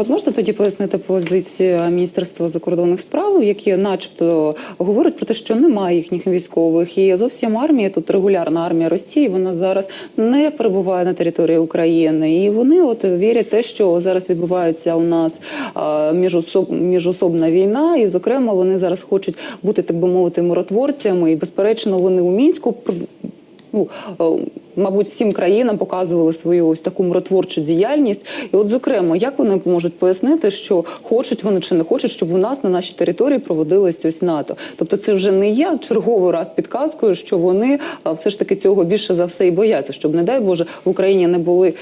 от можете тоді пояснити позицію Міністерства закордонних справ, які, начебто, говорять про те, що немає їхніх військових, і зовсім армія тут регулярна армія Росії. Вона зараз не перебуває на території України, і вони от вірять те, що зараз відбувається у нас міжособ, міжособна війна, і зокрема вони зараз хочуть бути, так би мовити, миротворцями. І безперечно, вони у мінську ну, мабуть, всім країнам показували свою ось таку миротворчу діяльність. І, от, зокрема, як вони можуть пояснити, що хочуть вони чи не хочуть, щоб у нас на нашій території проводилось ось НАТО? Тобто, це вже не є черговий раз підказкою, що вони все ж таки цього більше за все і бояться, щоб не дай Боже в Україні не були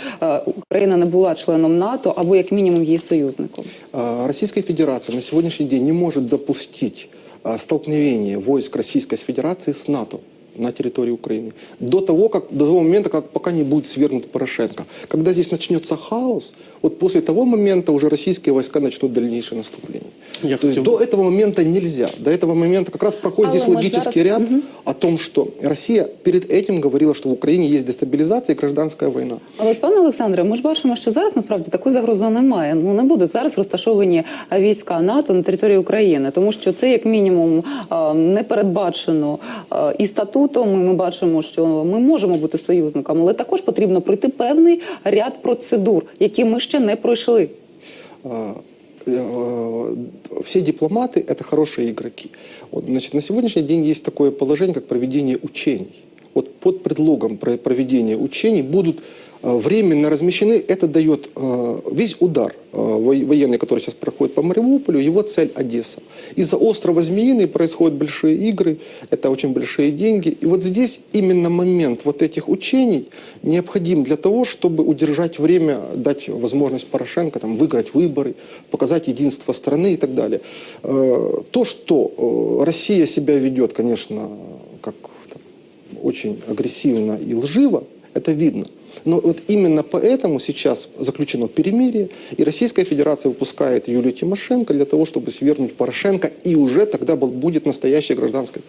Україна не була членом НАТО або як мінімум її союзником. А, Российская Федерация на сегодняшний день не может допустить а, столкновения войск Российской Федерации с НАТО на территории Украины. До того, как, до того момента, как пока не будет свергнут Порошенко. Когда здесь начнется хаос, вот после того момента уже российские войска начнут дальнейшее наступление. Я То есть хотел- до этого момента нельзя. До этого момента как раз проходит Але здесь мы ж логический зараз- ряд о том, что Россия перед этим говорила, что в Украине есть дестабилизация и гражданская война. Але пане Олександре, ми ж бачимо, що зараз насправді такої загрози немає. Ну не будуть зараз розташовані а, війська НАТО на території України, тому що це як мінімум а, не передбачено а, і статутом. І ми бачимо, що ми можемо бути союзниками, але також потрібно пройти певний ряд процедур, які ми ще не пройшли. А, э, все дипломаты – это хорошие игроки. Вот, значит, на сегодняшний день есть такое положение, как проведение учений. Вот под предлогом про- проведения учений будут э, временно размещены, это дает э, весь удар э, во- военный, который сейчас проходит по Мариуполю, его цель Одесса. Из-за острова Змеиный происходят большие игры, это очень большие деньги. И вот здесь именно момент вот этих учений необходим для того, чтобы удержать время, дать возможность Порошенко там, выиграть выборы, показать единство страны и так далее. Э, То, что э, Россия себя ведет, конечно, как там, очень агрессивно и лживо, это видно. Но вот именно поэтому сейчас заключено перемирие, и Российская Федерация выпускает Юлию Тимошенко для того, чтобы свергнуть Порошенко, и уже тогда был- будет настоящая гражданская